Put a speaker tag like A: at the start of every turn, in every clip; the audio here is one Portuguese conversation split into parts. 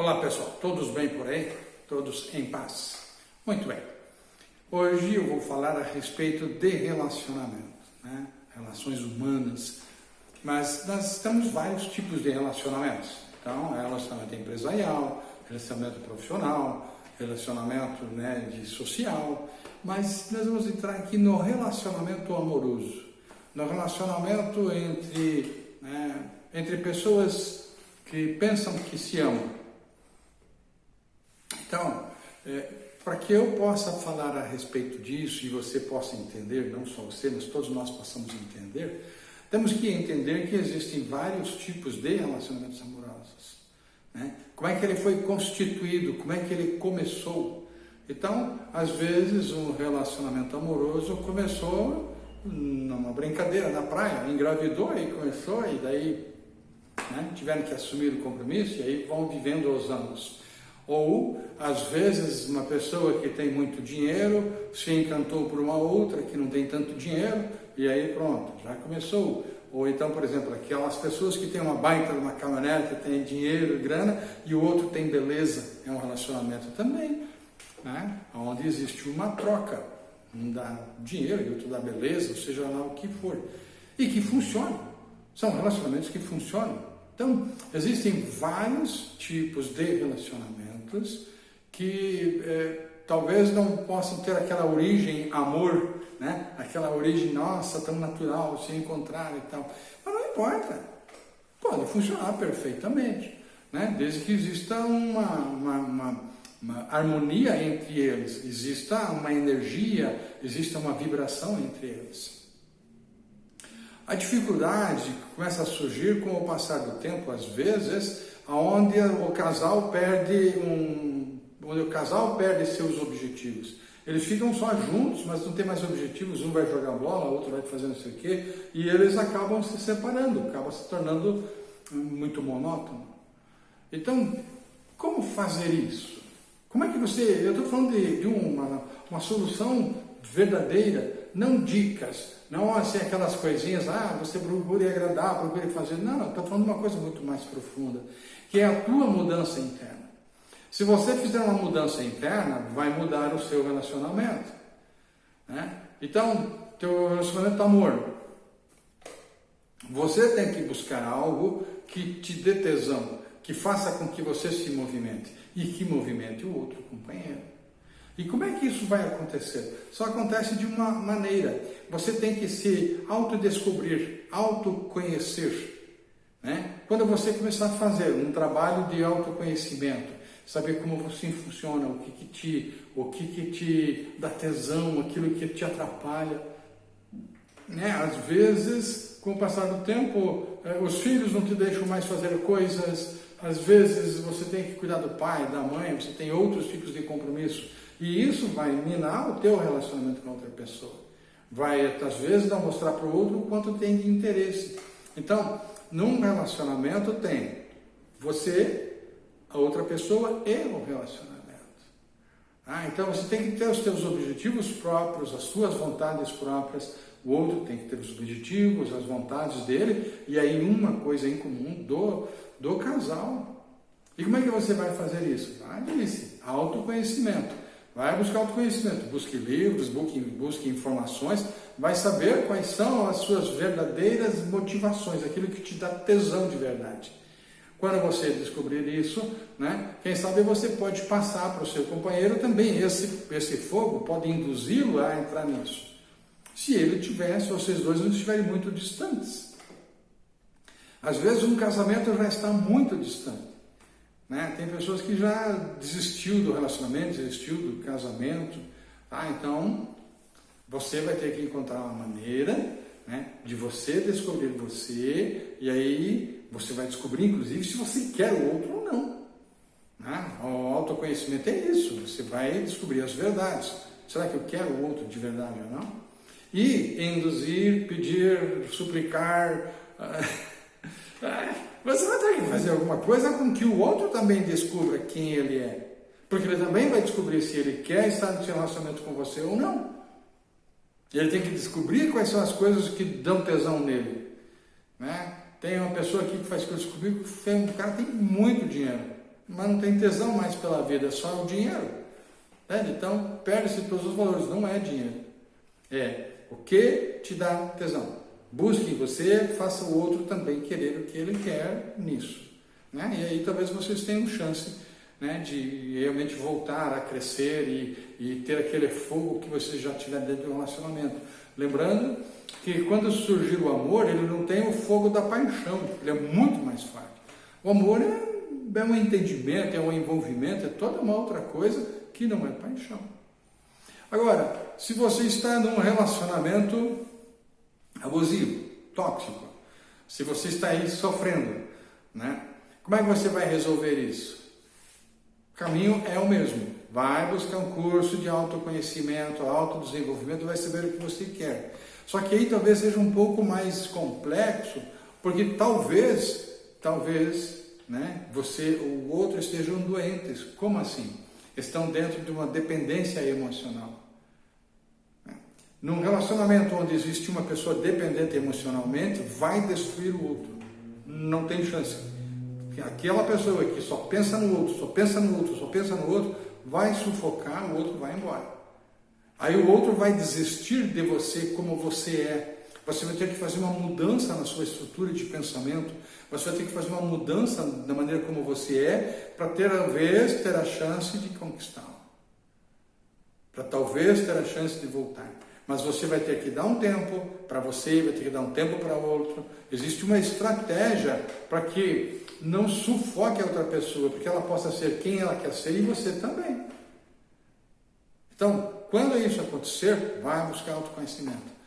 A: Olá pessoal, todos bem por aí? Todos em paz? Muito bem. Hoje eu vou falar a respeito de relacionamento, né? relações humanas, mas nós temos vários tipos de relacionamentos. Então, relacionamento empresarial, relacionamento profissional, relacionamento né, de social, mas nós vamos entrar aqui no relacionamento amoroso, no relacionamento entre, né, entre pessoas que pensam que se amam. Então, é, para que eu possa falar a respeito disso e você possa entender, não só você, mas todos nós possamos entender, temos que entender que existem vários tipos de relacionamentos amorosos. Né? Como é que ele foi constituído, como é que ele começou. Então, às vezes, um relacionamento amoroso começou numa brincadeira na praia, engravidou e começou, e daí né, tiveram que assumir o compromisso e aí vão vivendo os anos. Ou, às vezes, uma pessoa que tem muito dinheiro se encantou por uma outra que não tem tanto dinheiro e aí pronto, já começou. Ou então, por exemplo, aquelas pessoas que têm uma baita uma caminhonete, tem dinheiro, grana, e o outro tem beleza, é um relacionamento também, né? onde existe uma troca. Um dá dinheiro e outro dá beleza, ou seja lá o que for. E que funciona. São relacionamentos que funcionam. Então, existem vários tipos de relacionamentos que é, talvez não possam ter aquela origem amor, né? aquela origem, nossa, tão natural, se encontrar e tal. Mas não importa, pode funcionar perfeitamente, né? desde que exista uma, uma, uma, uma harmonia entre eles, exista uma energia, exista uma vibração entre eles. A dificuldade começa a surgir com o passar do tempo, às vezes, aonde o casal perde um, onde o casal perde seus objetivos. Eles ficam só juntos, mas não tem mais objetivos, um vai jogar bola, o outro vai fazer não sei o quê, e eles acabam se separando, acaba se tornando muito monótono. Então, como fazer isso? Como é que você, eu estou falando de, de uma, uma solução verdadeira, não dicas, não assim aquelas coisinhas, ah, você procure agradar, procure fazer. Não, estou falando de uma coisa muito mais profunda, que é a tua mudança interna. Se você fizer uma mudança interna, vai mudar o seu relacionamento. Né? Então, teu relacionamento amor. Você tem que buscar algo que te dê tesão, que faça com que você se movimente e que movimente o outro companheiro. E como é que isso vai acontecer? Só acontece de uma maneira. Você tem que se autodescobrir, autoconhecer. Né? Quando você começar a fazer um trabalho de autoconhecimento, saber como você funciona, o que, que te, o que, que te dá tesão, aquilo que te atrapalha. Né? Às vezes, com o passar do tempo, eh, os filhos não te deixam mais fazer coisas, às vezes você tem que cuidar do pai, da mãe, você tem outros tipos de compromisso. E isso vai minar o teu relacionamento com outra pessoa. Vai, às vezes, não mostrar para o outro o quanto tem de interesse. Então, num relacionamento tem você, a outra pessoa e o relacionamento. Ah, então você tem que ter os teus objetivos próprios, as suas vontades próprias, o outro tem que ter os objetivos, as vontades dele, e aí uma coisa em comum do, do casal. E como é que você vai fazer isso? Ah, disse, autoconhecimento. Vai buscar autoconhecimento, busque livros, busque, busque informações, vai saber quais são as suas verdadeiras motivações, aquilo que te dá tesão de verdade. Quando você descobrir isso, né, quem sabe você pode passar para o seu companheiro também esse, esse fogo, pode induzi-lo a entrar nisso. Se ele tiver, se vocês dois não estiverem muito distantes. Às vezes um casamento já está muito distante. Né? Tem pessoas que já desistiu do relacionamento, desistiu do casamento. Tá? Então, você vai ter que encontrar uma maneira né, de você descobrir você, e aí você vai descobrir, inclusive, se você quer o outro ou não. Né? O autoconhecimento é isso, você vai descobrir as verdades. Será que eu quero o outro de verdade ou não? E induzir, pedir, suplicar. Você vai ter que fazer alguma coisa com que o outro também descubra quem ele é. Porque ele também vai descobrir se ele quer estar no relacionamento com você ou não. Ele tem que descobrir quais são as coisas que dão tesão nele. Né? Tem uma pessoa aqui que faz coisas comigo, um cara tem muito dinheiro. mas não tem tesão mais pela vida, é só o dinheiro. Entende? Então, perde-se todos os valores, não é dinheiro. É o que te dá tesão. Busque em você, faça o outro também querer o que ele quer nisso. Né? E aí talvez vocês tenham chance né, de realmente voltar a crescer e, e ter aquele fogo que você já tiver dentro do relacionamento. Lembrando que quando surgir o amor, ele não tem o fogo da paixão, ele é muito mais forte. O amor é, é um entendimento, é um envolvimento, é toda uma outra coisa que não é paixão. Agora, se você está num relacionamento abusivo, tóxico, se você está aí sofrendo, né? Como é que você vai resolver isso? O caminho é o mesmo. Vai buscar um curso de autoconhecimento, autodesenvolvimento, vai saber o que você quer. Só que aí talvez seja um pouco mais complexo, porque talvez, talvez, né, você ou o outro estejam doentes. Como assim? Estão dentro de uma dependência emocional. Num relacionamento onde existe uma pessoa dependente emocionalmente, vai destruir o outro. Não tem chance. Aquela pessoa que só pensa no outro, só pensa no outro, só pensa no outro, vai sufocar, o outro vai embora. Aí o outro vai desistir de você como você é. Você vai ter que fazer uma mudança na sua estrutura de pensamento. Você vai ter que fazer uma mudança na maneira como você é para ter a vez ter a chance de conquistá-lo. Para talvez ter a chance de voltar mas você vai ter que dar um tempo para você, vai ter que dar um tempo para outro. Existe uma estratégia para que não sufoque a outra pessoa, porque ela possa ser quem ela quer ser e você também. Então, quando isso acontecer, vai buscar autoconhecimento.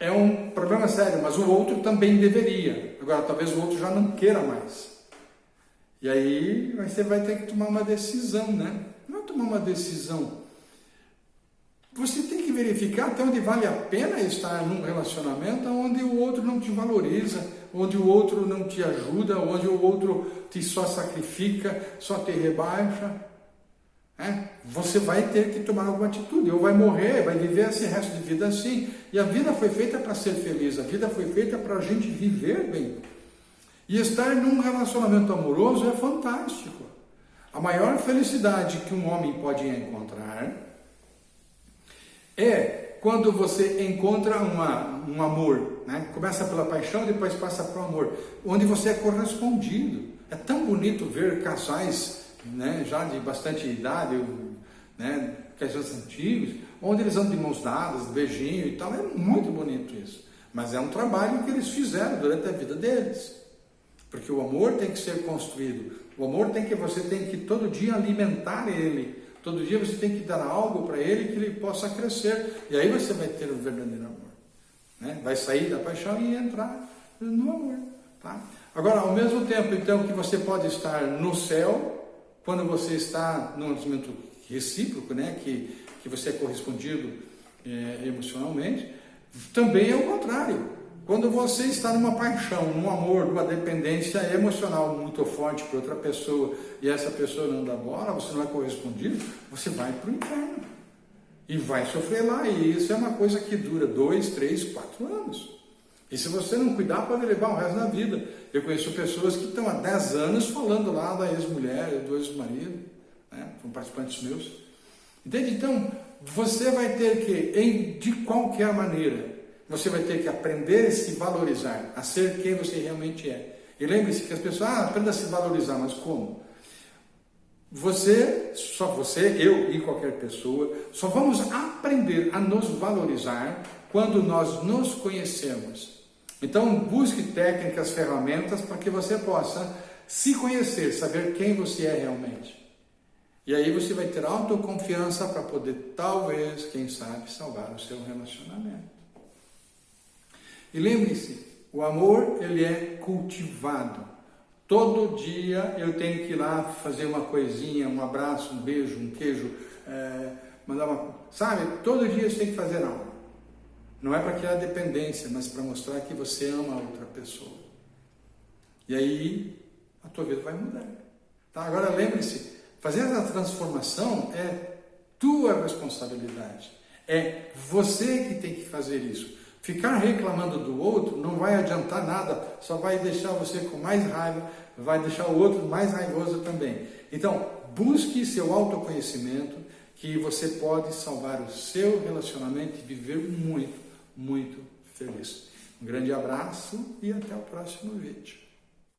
A: É um problema sério, mas o outro também deveria. Agora, talvez o outro já não queira mais. E aí você vai ter que tomar uma decisão, né? Não é tomar uma decisão você tem que verificar até onde vale a pena estar num relacionamento onde o outro não te valoriza, onde o outro não te ajuda, onde o outro te só sacrifica, só te rebaixa. É? Você vai ter que tomar alguma atitude, ou vai morrer, vai viver esse resto de vida assim. E a vida foi feita para ser feliz, a vida foi feita para a gente viver bem. E estar num relacionamento amoroso é fantástico. A maior felicidade que um homem pode encontrar é quando você encontra uma, um amor, né? começa pela paixão, depois passa para o amor, onde você é correspondido. É tão bonito ver casais né, já de bastante idade, né, casais antigos, onde eles andam de mãos dadas, beijinho e tal. É muito bonito isso. Mas é um trabalho que eles fizeram durante a vida deles. Porque o amor tem que ser construído. O amor tem que você tem que todo dia alimentar ele Todo dia você tem que dar algo para ele que ele possa crescer. E aí você vai ter o verdadeiro amor. Né? Vai sair da paixão e entrar no amor. Tá? Agora, ao mesmo tempo, então, que você pode estar no céu, quando você está num relacionamento recíproco, né? que, que você é correspondido é, emocionalmente, também é o contrário. Quando você está numa paixão, num amor, numa dependência emocional muito forte por outra pessoa e essa pessoa não dá bola, você não é correspondido, você vai para o inferno. E vai sofrer lá. E isso é uma coisa que dura dois, três, quatro anos. E se você não cuidar, pode levar o resto da vida. Eu conheço pessoas que estão há dez anos falando lá da ex-mulher, do ex-marido, né? são participantes meus. Entende? Então, você vai ter que, em, de qualquer maneira, você vai ter que aprender a se valorizar, a ser quem você realmente é. E lembre-se que as pessoas, ah, aprenda a se valorizar, mas como? Você, só você, eu e qualquer pessoa, só vamos aprender a nos valorizar quando nós nos conhecemos. Então, busque técnicas, ferramentas para que você possa se conhecer, saber quem você é realmente. E aí você vai ter autoconfiança para poder, talvez, quem sabe, salvar o seu relacionamento. E lembre-se, o amor ele é cultivado. Todo dia eu tenho que ir lá fazer uma coisinha, um abraço, um beijo, um queijo, é, mandar uma. Sabe? Todo dia você tem que fazer algo. Não é para criar dependência, mas para mostrar que você ama a outra pessoa. E aí a tua vida vai mudar. Tá? Agora lembre-se, fazer essa transformação é tua responsabilidade. É você que tem que fazer isso. Ficar reclamando do outro não vai adiantar nada, só vai deixar você com mais raiva, vai deixar o outro mais raivoso também. Então, busque seu autoconhecimento, que você pode salvar o seu relacionamento e viver muito, muito feliz. Um grande abraço e até o próximo vídeo.